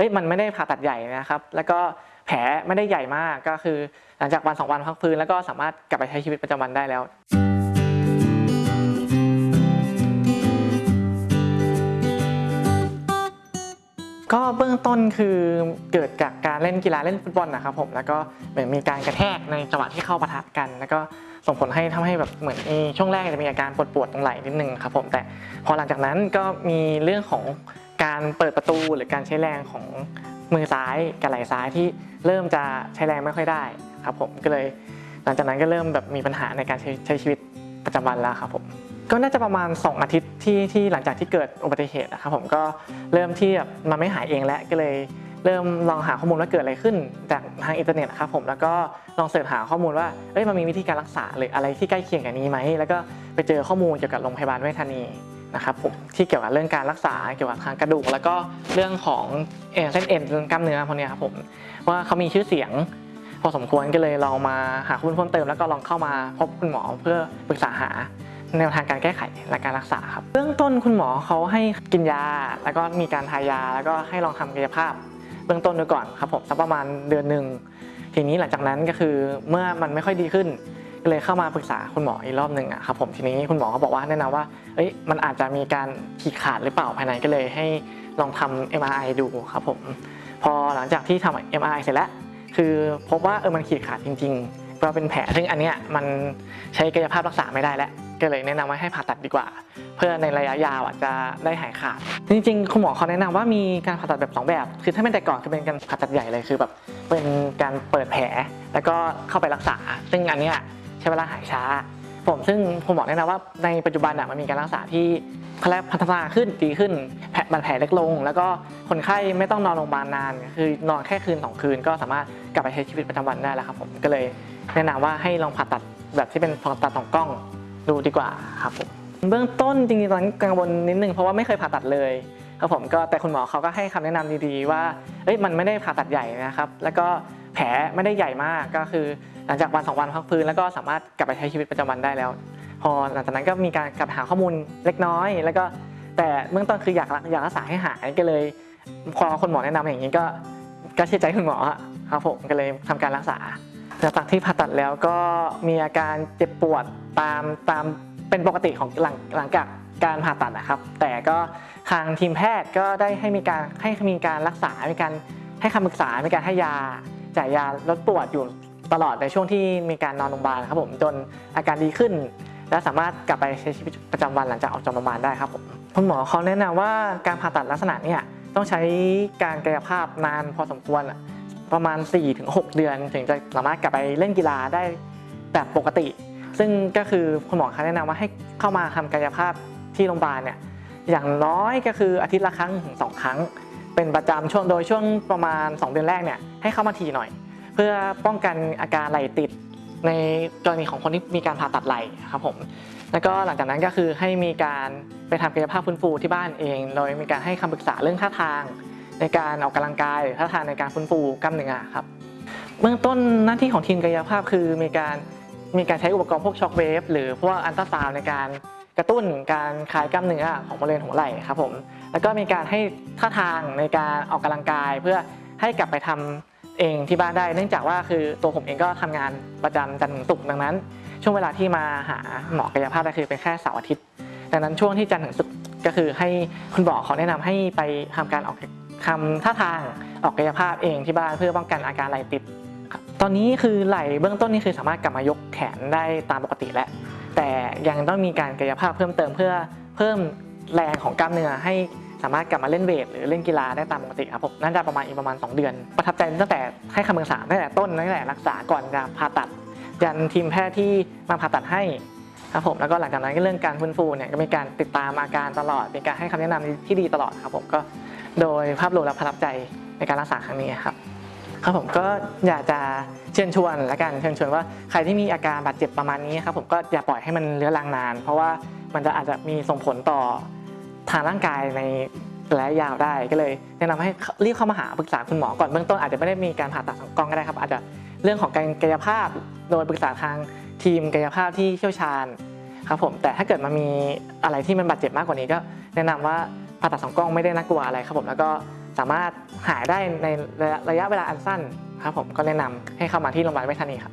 เอ้ยมันไม่ได้ผ่าตัดใหญ่นะครับแล้วก็แผลไม่ได้ใหญ่มากก็คือ หลังจากวันสองวันพักฟื้นแล้วก็สามารถกลับไปใช้ชีวิตประจำวันได้แล้วก็เบื้องต้นคือเกิดจากการเล่นกีฬาเล่นฟุตบอลนะครับผมแล้วก็เหมือนมีการกระแทกในจังหวะที่เข้าปะทะกัน แล้วก็ส่งผลให้ทำให้แบบเหมือนมีช่วงแรกจะมีอาการปวดปวดๆตรงไหล่นิดนึงครับผมแต่พอหลังจากนั้นก็มีเรื่องของ การเปิดประตูหรือการใช้แรงของมือซ้ายกับไหล่ซ้ายที่เริ่มจะใช้แรงไม่ค่อยได้ครับผมก็เลยหลังจากนั้นก็เริ่มแบบมีปัญหาในการใช้ใช้ชีวิตประจำวันแล้วครับผมก็น่าจะประมาณ 2 อาทิตย์ที่ที่หลังจากที่เกิดอุบัติเหตุนะครับผมก็เริ่มที่แบบมันไม่หายเองแล้วก็เลยเริ่มลองหาข้อมูลว่าเกิดอะไรขึ้นจากทางอินเทอร์เน็ตครับผมแล้วก็ลองเสิร์ชหาข้อมูลว่าเอ้ยมันมีวิธีการรักษาหรืออะไรที่ใกล้เคียงกับนี้ไหมแล้วก็ไปเจอข้อมูลเกี่ยวกับโรงพยาบาลเวชธานี นะครับผมที่เกี่ยวกับเรื่องการรักษาเกี่ยวกับทางกระดูก แล้วก็เรื่องของเส้นเอ็นกล้ามเนื้อพวกนี้ครับผมว่าเขามีชื่อเสียง พอสมควรก็เลยลองมาหาข้อมูลเพิ่มเติม แล้วก็ลองเข้ามาพบคุณหมอเพื่อปรึกษาหาแนวทางการแก้ไขและการรักษาครับเบื้องต้นคุณหมอเขาให้กินยา แล้วก็มีการทายา แล้วก็ให้ลองทำกายภาพ เบื้องต้นดูก่อนครับผมสักประมาณเดือนหนึ่งทีนี้หลังจากนั้นก็คือเมื่อมันไม่ค่อยดีขึ้น ก็เลยเข้ามาปรึกษาคุณหมออีกรอบหนึ่งอะครับผมทีนี้คุณหมอเขาบอกว่าแนะนำว่าเอ้ยมันอาจจะมีการฉีกขาดหรือเปล่าภายในก็เลยให้ลองทำ MRI ดูครับผมพอหลังจากที่ทำ MRI เสร็จแล้ว คือพบว่าเออมันขีดขาดจริงๆเราเป็นแผลซึ่งอันเนี้ยมันใช้กายภาพรักษาไม่ได้แล้วก็เลยแนะนำว่าให้ผ่าตัดดีกว่า เพื่อในระยะยาวอะจะได้หายขาด จริงๆ คุณหมอเขาแนะนำว่ามีการผ่าตัดแบบ 2 แบบ คือถ้าเป็นแต่ก่อนคือเป็นการผ่าตัดใหญ่เลยคือแบบเป็นการเปิดแผลแล้วก็เข้าไปรักษา ซึ่งอันเนี้ย ใช้เวลาหายช้า ผมซึ่งคุณหมอแนะนำว่าในปัจจุบันมันมีการรักษาที่เขาเรียกพัฒนาขึ้นดีขึ้นแผลบาดแผลเล็กลง แล้วก็คนไข้ไม่ต้องนอนโรงพยาบาลนาน คือนอนแค่คืนสองคืน ก็สามารถกลับไปใช้ชีวิตประจำวันได้แล้วครับผมก็เลยแนะนำว่าให้ลองผ่าตัดแบบที่เป็นผ่าตัดสองกล้องดูดีกว่าครับผมเบื้องต้นจริงๆตอนกังวลนิดนึงเพราะว่าไม่เคยผ่าตัดเลยครับผมก็แต่คุณหมอเขาก็ให้คำแนะนำดีๆว่าเอ้ยมันไม่ได้ผ่าตัดใหญ่นะครับ แล้วก็ แผลไม่ได้ใหญ่มากก็คือ หลังจากวันสองวันพักฟื้นแล้วก็สามารถกลับไปใช้ชีวิตประจำวันได้แล้ว พอหลังจากนั้นก็มีการกลับหาข้อมูลเล็กน้อย แล้วก็แต่เบื้องต้นคืออยากรักอยากรักษาให้หายก็เลยพอคุณหมอแนะนำอย่างนี้ก็ก็เชื่อใจคุณหมอครับผมก็เลยทำการรักษาหลังจากที่ผ่าตัดแล้วก็มีอาการเจ็บปวดตามตามเป็นปกติของหลังหลังจากการผ่าตัดนะครับ แต่ก็ทางทีมแพทย์ก็ได้ให้มีการให้มีการรักษา มีการให้คำปรึกษา มีการให้ยา จ่ายยาลดปวดอยู่ตลอดในช่วงที่มีการนอนโรงพยาบาลครับผมจนอาการดีขึ้น และสามารถกลับไปใช้ชีวิตประจำวันหลังจากออกจากโรงพยาบาลได้ครับผมคุณหมอเขาแนะนำว่าการผ่าตัดลักษณะเนี่ยต้องใช้การกายภาพนานพอสมควรประมาณ 4-6 เดือน ถึงจะสามารถกลับไปเล่นกีฬาได้แบบปกติ ซึ่งก็คือคุณหมอเขาแนะนำว่าให้เข้ามาทำกายภาพที่โรงพยาบาลเนี่ยอย่างน้อยก็คืออาทิตย์ละครั้งถึงสองครั้ง เป็นประจำช่วงโดยช่วงประมาณ 2 เดือนแรกเนี่ยให้เข้ามาทีหน่อย เพื่อป้องกันอาการไหลติดในกรณีของคนที่มีการผ่าตัดไหล่ครับผมแล้วก็หลังจากนั้นก็คือให้มีการไปทำกายภาพฟื้นฟูที่บ้านเอง โดยมีการให้คำปรึกษาเรื่องท่าทาง ในการออกกำลังกายหรือท่าทางในการฟื้นฟูกล้ามเนื้อครับเบื้องต้นหน้าที่ของทีมกายภาพคือมีการมีการใช้อุปกรณ์พวกช็อคเวฟหรือพวกอันตราซาวในการ กระตุ้นการคลายกล้ามเนื้อของบริเวณหัวไหล่ครับผม แล้วก็มีการให้ท่าทางในการออกกำลังกาย เพื่อให้กลับไปทำเองที่บ้านได้ เนื่องจากว่าคือตัวผมเองก็ทำงานประจำจันทร์ถึงศุกร์ดังนั้น ช่วงเวลาที่มาหาหมอกายภาพก็คือเป็นแค่เสาร์อาทิตย์ ดังนั้นช่วงที่จันทร์ถึงศุกร์ก็คือให้คุณหมอเขาแนะนำให้ไปทำการออกทำท่าทางออกกายภาพเองที่บ้านเพื่อป้องกันอาการไหล่ติดตอนนี้คือไหล่เบื้องต้นนี่คือสามารถกลับมายกแขนได้ตามปกติแล้ว แต่ยังต้องมีการกายภาพเพิ่มเติมเพื่อเพิ่มแรงของกล้ามเนื้อให้สามารถกลับมาเล่นเวทหรือเล่นกีฬาได้ตามปกติครับผมน่าจะประมาณอีกประมาณ 2 เดือน ประทับใจตั้งแต่ให้คำปรึกษาตั้งแต่ต้นตั้งแต่รักษาก่อนจะผ่าตัด ยันทีมแพทย์ที่มาผ่าตัดให้ครับผมแล้วก็หลังจากนั้นก็เรื่องการฟื้นฟูเนี่ยก็มีการติดตามอาการตลอดมีการให้คำแนะนำที่ดีตลอดครับผมก็โดยภาพรวมแล้วประทับใจในการรักษาครั้งนี้ครับ ครับผมก็อยากจะเชิญชวนและกันเชิญชวนว่าใครที่มีอาการบาดเจ็บประมาณนี้ครับผมก็อย่าปล่อยให้มันเลื้อรังนาน เพราะว่ามันจะอาจจะมีส่งผลต่อทางร่างกายในระยะยาวได้ก็เลยแนะนำให้รีบเข้ามาหาปรึกษาคุณหมอก่อนเบื้องต้นอาจจะไม่ได้มีการผ่าตัดสองกล้องก็ได้ครับ อาจจะเรื่องของการกายภาพโดยปรึกษาทางทีมกายภาพที่เชี่ยวชาญครับผมแต่ถ้าเกิดมันมีอะไรที่มันบาดเจ็บมากกว่านี้ก็ แนะนำว่าผ่าตัดสองกล้องไม่ได้น่ากลัวอะไรครับผมแล้วก็ สามารถหายได้ในระยะเวลาอันสั้นครับผมก็แนะนำให้เข้ามาที่โรงพยาบาลเวชธานีครับ